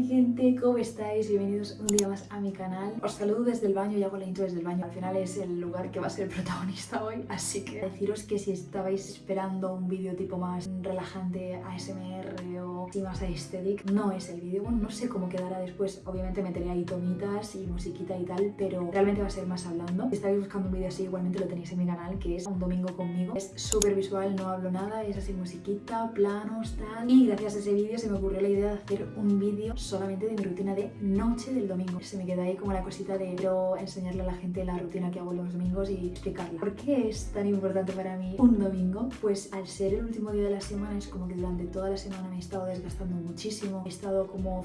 mi gente, ¿cómo estáis? Bienvenidos un día más a mi canal. Os saludo desde el baño y hago la intro desde el baño. Al final es el lugar que va a ser el protagonista hoy, así que deciros que si estabais esperando un vídeo tipo más relajante, ASMR o más aesthetic, no es el vídeo. No sé cómo quedará después. Obviamente meteré ahí tomitas y musiquita y tal, pero realmente va a ser más hablando. Si estáis buscando un vídeo así, igualmente lo tenéis en mi canal, que es un domingo conmigo. Es súper visual, no hablo nada, es así musiquita, planos, tal. Y gracias a ese vídeo se me ocurrió la idea de hacer un vídeo solamente de mi rutina de noche del domingo. Se me queda ahí como la cosita de quiero enseñarle a la gente la rutina que hago los domingos y explicarla. ¿Por qué es tan importante para mí un domingo? Pues al ser el último día de la semana es como que durante toda la semana me he estado desgastando muchísimo, he estado como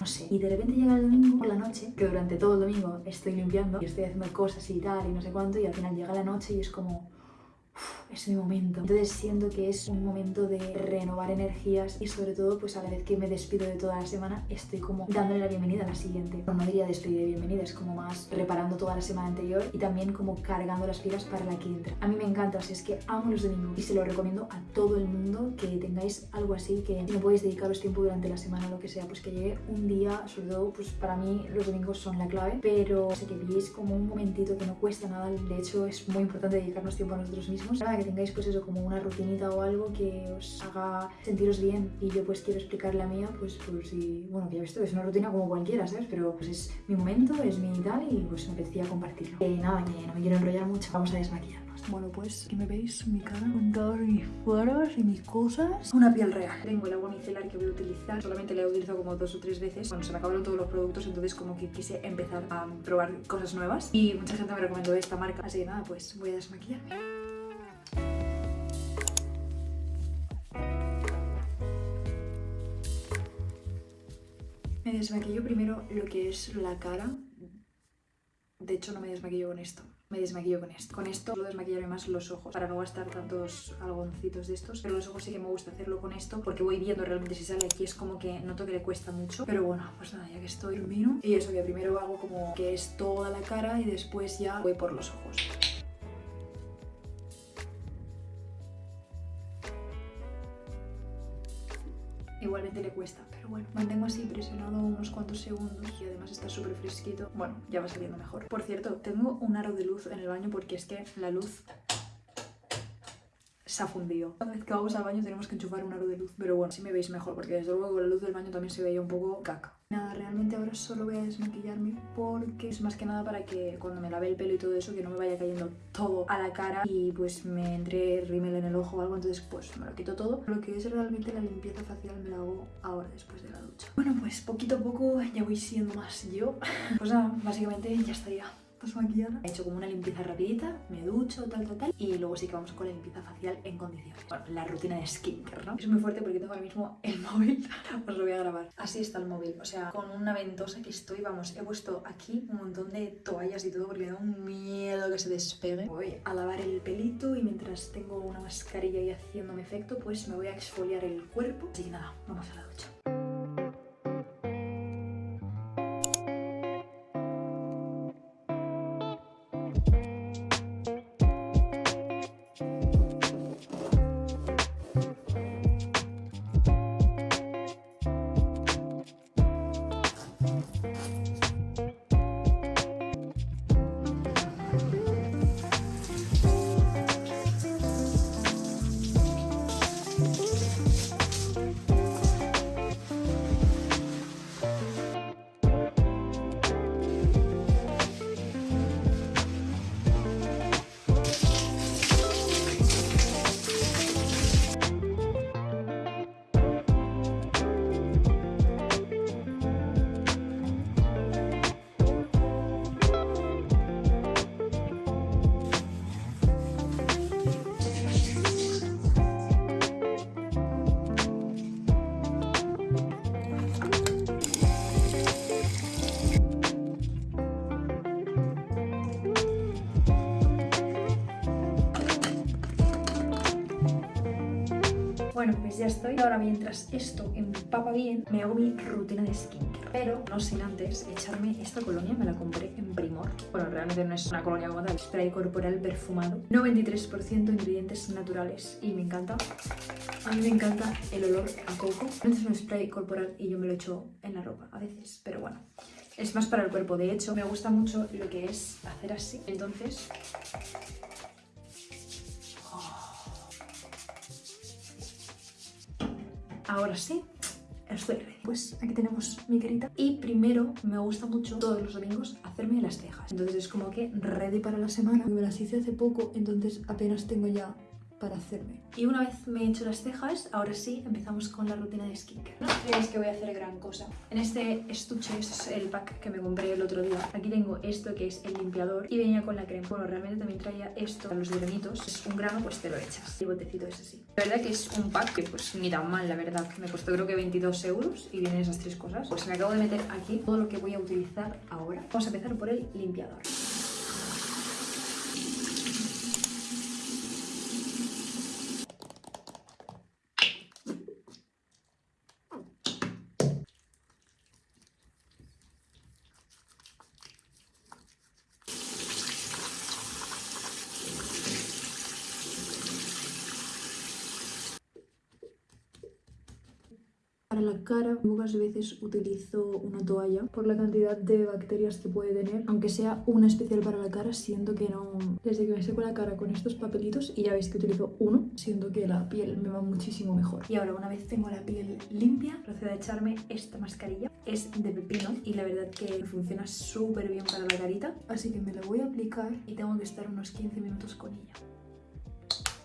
no sé. Y de repente llega el domingo por la noche, que durante todo el domingo estoy limpiando y estoy haciendo cosas y tal y no sé cuánto, y al final llega la noche y es como es mi momento. Entonces siento que es un momento de renovar energías y sobre todo pues a la vez que me despido de toda la semana estoy como dándole la bienvenida a la siguiente. No, diría despedida de bienvenida, es como más reparando toda la semana anterior y también como cargando las pilas para la que entra. A mí me encanta, sea, es que amo los domingos y se lo recomiendo a todo el mundo que tengáis algo así, que no podéis dedicaros tiempo durante la semana o lo que sea, pues que llegue un día, sobre todo pues para mí los domingos son la clave, pero sé que pilléis como un momentito que no cuesta nada, de hecho es muy importante dedicarnos tiempo a nosotros mismos. Que tengáis pues eso como una rutinita o algo que os haga sentiros bien y yo pues quiero explicar la mía pues por si, bueno, que ya visto, es una rutina como cualquiera, ¿sabes? Pero pues es mi momento, es mi tal y pues me apetecía compartirlo. Eh, nada, que no me quiero enrollar mucho, vamos a desmaquillarnos. Bueno, pues aquí me veis mi cara con todos mis poros y mis cosas. Una piel real. Tengo el agua micelar que voy a utilizar, solamente la he utilizado como dos o tres veces. Cuando se me acabaron todos los productos, entonces como que quise empezar a probar cosas nuevas. Y mucha gente me recomendó esta marca, así que nada, pues voy a desmaquillarme. Me desmaquillo primero lo que es la cara. De hecho, no me desmaquillo con esto. Me desmaquillo con esto. Con esto suelo desmaquillarme más los ojos para no gastar tantos algoncitos de estos. Pero los ojos sí que me gusta hacerlo con esto porque voy viendo realmente si sale aquí. Es como que noto que le cuesta mucho. Pero bueno, pues nada, ya que estoy, termino. Y eso que primero hago como que es toda la cara y después ya voy por los ojos. Igualmente le cuesta, pero bueno, mantengo así presionado unos cuantos segundos y además está súper fresquito. Bueno, ya va saliendo mejor. Por cierto, tengo un aro de luz en el baño porque es que la luz se ha fundido. Cada vez que vamos al baño tenemos que enchufar un aro de luz, pero bueno, si me veis mejor porque desde luego con la luz del baño también se veía un poco caca. Nada, realmente ahora solo voy a desmaquillarme porque es más que nada para que cuando me lave el pelo y todo eso que no me vaya cayendo todo a la cara y pues me entre rímel en el ojo o algo, entonces pues me lo quito todo. Lo que es realmente la limpieza facial me la hago ahora después de la ducha. Bueno, pues poquito a poco ya voy siendo más yo. Pues nada, básicamente ya estaría maquillada. He hecho como una limpieza rapidita, me ducho, tal, tal, tal. Y luego sí que vamos con la limpieza facial en condiciones. Bueno, la rutina de skincare, ¿no? Es muy fuerte porque tengo ahora mismo el móvil. Os lo voy a grabar. Así está el móvil. O sea, con una ventosa que estoy, vamos, he puesto aquí un montón de toallas y todo porque me da un miedo que se despegue. Voy a lavar el pelito y mientras tengo una mascarilla y haciéndome efecto, pues me voy a exfoliar el cuerpo. Así que nada, vamos a la ducha. Bueno, pues ya estoy. Ahora mientras esto empapa bien, me hago mi rutina de skincare. Pero no sin antes echarme esta colonia, me la compré en Primor. Bueno, realmente no es una colonia como tal, spray corporal perfumado. 93% ingredientes naturales y me encanta. A mí me encanta el olor a coco. Es un spray corporal y yo me lo echo en la ropa a veces, pero bueno. Es más para el cuerpo, de hecho me gusta mucho lo que es hacer así. Entonces Ahora sí, estoy ready. Pues aquí tenemos mi carita. Y primero me gusta mucho todos los domingos hacerme las cejas. Entonces es como que ready para la semana. Me las hice hace poco, entonces apenas tengo ya para hacerme. Y una vez me he hecho las cejas, ahora sí empezamos con la rutina de skincare. No creéis que voy a hacer gran cosa. En este estuche, este es el pack que me compré el otro día. Aquí tengo esto que es el limpiador y venía con la crema. Bueno, realmente también traía esto para los granitos. Es un grano, pues te lo echas. El botecito es así. La verdad que es un pack que pues ni tan mal, la verdad. Me costó creo que 22 euros y vienen esas tres cosas. Pues me acabo de meter aquí todo lo que voy a utilizar ahora. Vamos a empezar por el limpiador. Para la cara, pocas veces utilizo una toalla por la cantidad de bacterias que puede tener. Aunque sea una especial para la cara, siento que no... Desde que me seco la cara con estos papelitos, y ya veis que utilizo uno, siento que la piel me va muchísimo mejor. Y ahora, una vez tengo la piel limpia, procedo a echarme esta mascarilla. Es de pepino y la verdad que funciona súper bien para la carita. Así que me la voy a aplicar y tengo que estar unos 15 minutos con ella.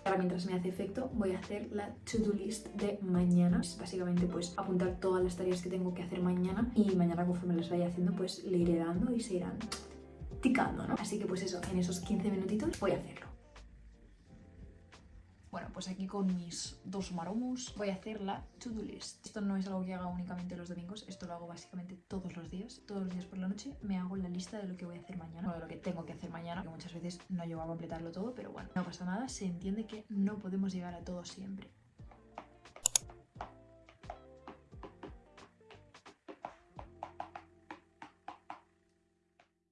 Ahora mientras me hace efecto voy a hacer la to-do list de mañana. Básicamente pues apuntar todas las tareas que tengo que hacer mañana y mañana conforme las vaya haciendo pues le iré dando y se irán ticando, ¿no? Así que pues eso, en esos 15 minutitos voy a hacerlo. Bueno, pues aquí con mis dos maromos voy a hacer la to-do list. Esto no es algo que haga únicamente los domingos, esto lo hago básicamente todos los días. Todos los días por la noche me hago la lista de lo que voy a hacer mañana, o de lo que tengo que hacer mañana, que muchas veces no llego a completarlo todo, pero bueno, no pasa nada, se entiende que no podemos llegar a todo siempre.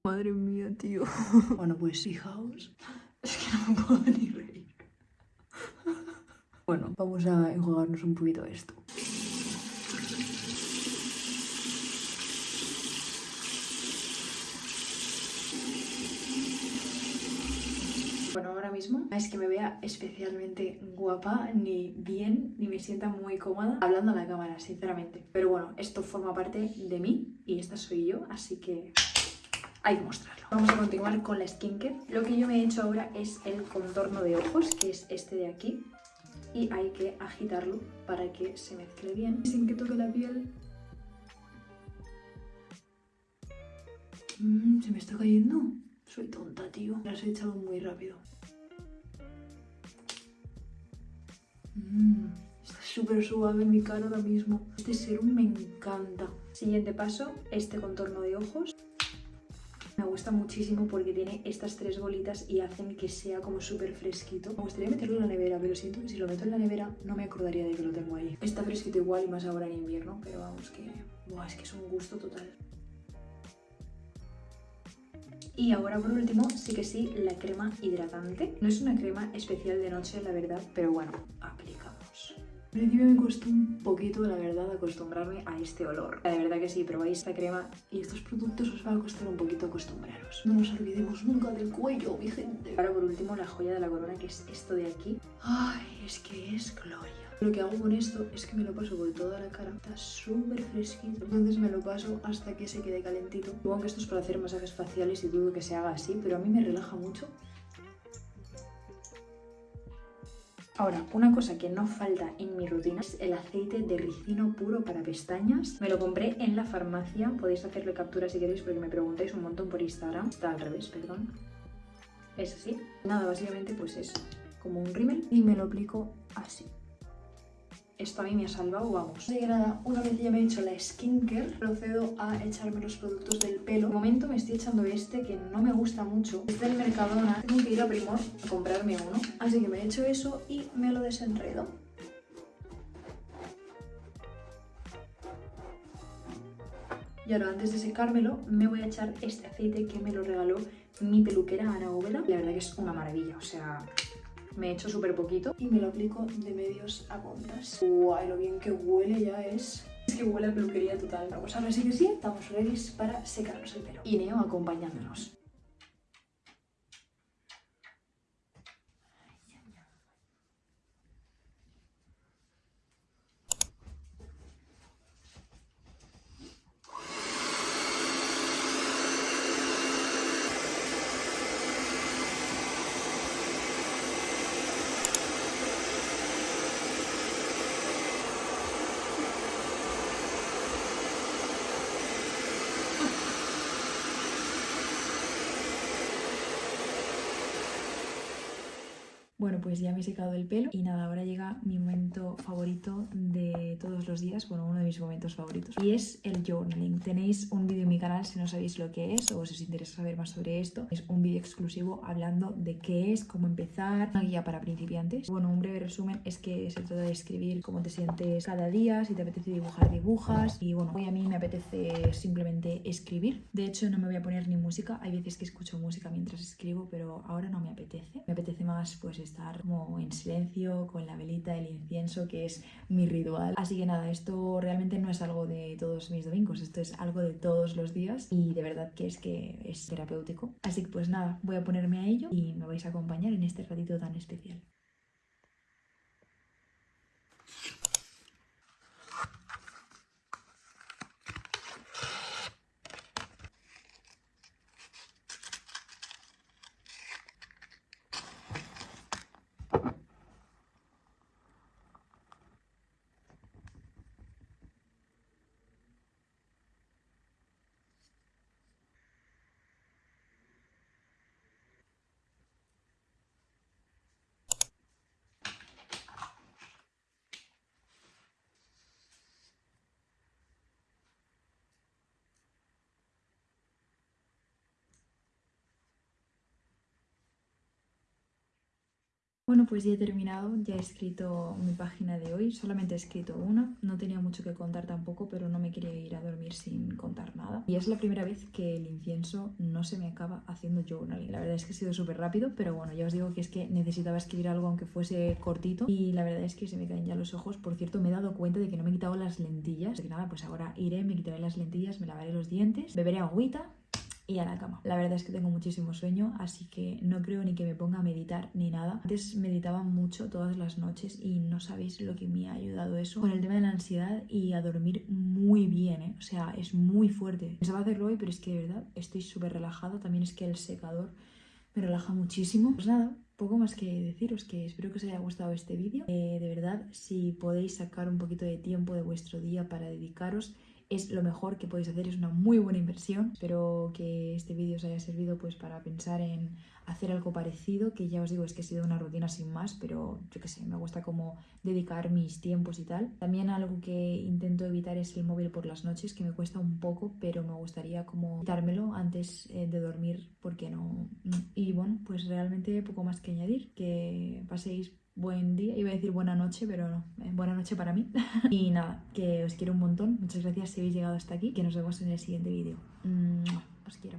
Madre mía, tío. Bueno, pues fijaos, es que no me puedo ni reír. Bueno, vamos a enjuagarnos un poquito esto. Bueno, ahora mismo es que me vea especialmente guapa, ni bien, ni me sienta muy cómoda hablando a la cámara, sinceramente. Pero bueno, esto forma parte de mí y esta soy yo, así que hay que mostrarlo. Vamos a continuar con la skincare. Lo que yo me he hecho ahora es el contorno de ojos, que es este de aquí y hay que agitarlo para que se mezcle bien sin que toque la piel. Mm, se me está cayendo. Soy tonta, tío. Las he echado muy rápido. Mm, está súper suave mi cara ahora mismo. Este serum me encanta. Siguiente paso, este contorno de ojos. Me gusta muchísimo porque tiene estas tres bolitas y hacen que sea como súper fresquito. Me gustaría meterlo en la nevera, pero siento que si lo meto en la nevera no me acordaría de que lo tengo ahí. Está fresquito igual y más ahora en invierno, pero vamos que... Buah, es que es un gusto total. Y ahora por último, sí que sí, la crema hidratante. No es una crema especial de noche, la verdad, pero bueno, al principio me costó un poquito, la verdad, acostumbrarme a este olor. La verdad que sí, probáis esta crema y estos productos os va a costar un poquito acostumbraros. No nos olvidemos nunca del cuello, mi gente. Ahora por último la joya de la corona, que es esto de aquí. Ay, es que es gloria. Lo que hago con esto es que me lo paso por toda la cara. Está súper fresquito. Entonces me lo paso hasta que se quede calentito. Supongo que esto es para hacer masajes faciales y dudo que se haga así, pero a mí me relaja mucho Ahora, una cosa que no falta en mi rutina es el aceite de ricino puro para pestañas. Me lo compré en la farmacia, podéis hacerle captura si queréis porque me preguntáis un montón por Instagram. Está al revés, perdón. Es así. Nada, básicamente pues es como un rímel y me lo aplico así esto a mí me ha salvado, vamos. Que nada, una vez ya me he hecho la skincare, procedo a echarme los productos del pelo. De momento me estoy echando este, que no me gusta mucho. Es del Mercadona, tengo que ir a Primor a comprarme uno. Así que me he hecho eso y me lo desenredo. Y ahora antes de secármelo me voy a echar este aceite que me lo regaló mi peluquera Ana Óveda. La verdad que es una maravilla, o sea, me he hecho súper poquito y me lo aplico de medios a puntas. Guay, lo bien que huele ya es... Es que huele a peluquería total. Pues ahora sí que sí, estamos ready para secarnos el pelo. Y Neo acompañándonos. Bueno, pues ya me he secado el pelo y nada, ahora llega mi momento favorito de todos los días, bueno, uno de mis momentos favoritos, y es el journaling. Tenéis un vídeo en mi canal si no sabéis lo que es o si os interesa saber más sobre esto. Es un vídeo exclusivo hablando de qué es, cómo empezar, una guía para principiantes. Bueno, un breve resumen es que se trata de escribir cómo te sientes cada día, si te apetece dibujar, dibujas, y bueno, hoy a mí me apetece simplemente escribir. De hecho, no me voy a poner ni música, hay veces que escucho música mientras escribo, pero ahora no me apetece. Me apetece más pues estar como en silencio con la velita, el incienso, que es mi ritual. Así que nada, esto realmente no es algo de todos mis domingos, esto es algo de todos los días y de verdad que es que es terapéutico. Así que pues nada, voy a ponerme a ello y me vais a acompañar en este ratito tan especial. Bueno, pues ya he terminado, ya he escrito mi página de hoy, solamente he escrito una, no tenía mucho que contar tampoco, pero no me quería ir a dormir sin contar nada. Y es la primera vez que el incienso no se me acaba haciendo journaling. La verdad es que ha sido súper rápido, pero bueno, ya os digo que es que necesitaba escribir algo aunque fuese cortito y la verdad es que se me caen ya los ojos. Por cierto, me he dado cuenta de que no me he quitado las lentillas, así que nada, pues ahora iré, me quitaré las lentillas, me lavaré los dientes, beberé agüita y a la cama. La verdad es que tengo muchísimo sueño, así que no creo ni que me ponga a meditar ni nada. Antes meditaba mucho todas las noches y no sabéis lo que me ha ayudado eso con el tema de la ansiedad y a dormir muy bien, ¿eh? o sea, es muy fuerte. Pensaba hacerlo hoy, pero es que de verdad estoy súper relajado. También es que el secador me relaja muchísimo. Pues nada, poco más que deciros que espero que os haya gustado este vídeo. Eh, de verdad, si podéis sacar un poquito de tiempo de vuestro día para dedicaros es lo mejor que podéis hacer, es una muy buena inversión. Espero que este vídeo os haya servido pues para pensar en hacer algo parecido, que ya os digo es que ha sido una rutina sin más, pero yo qué sé, me gusta como dedicar mis tiempos y tal. También algo que intento evitar es el móvil por las noches, que me cuesta un poco, pero me gustaría como quitármelo antes eh, de dormir, porque no... Y bueno, pues realmente poco más que añadir, que paséis buen día, iba a decir buena noche, pero no, eh, buena noche para mí. y nada, que os quiero un montón, muchas gracias si habéis llegado hasta aquí, que nos vemos en el siguiente vídeo. Os quiero.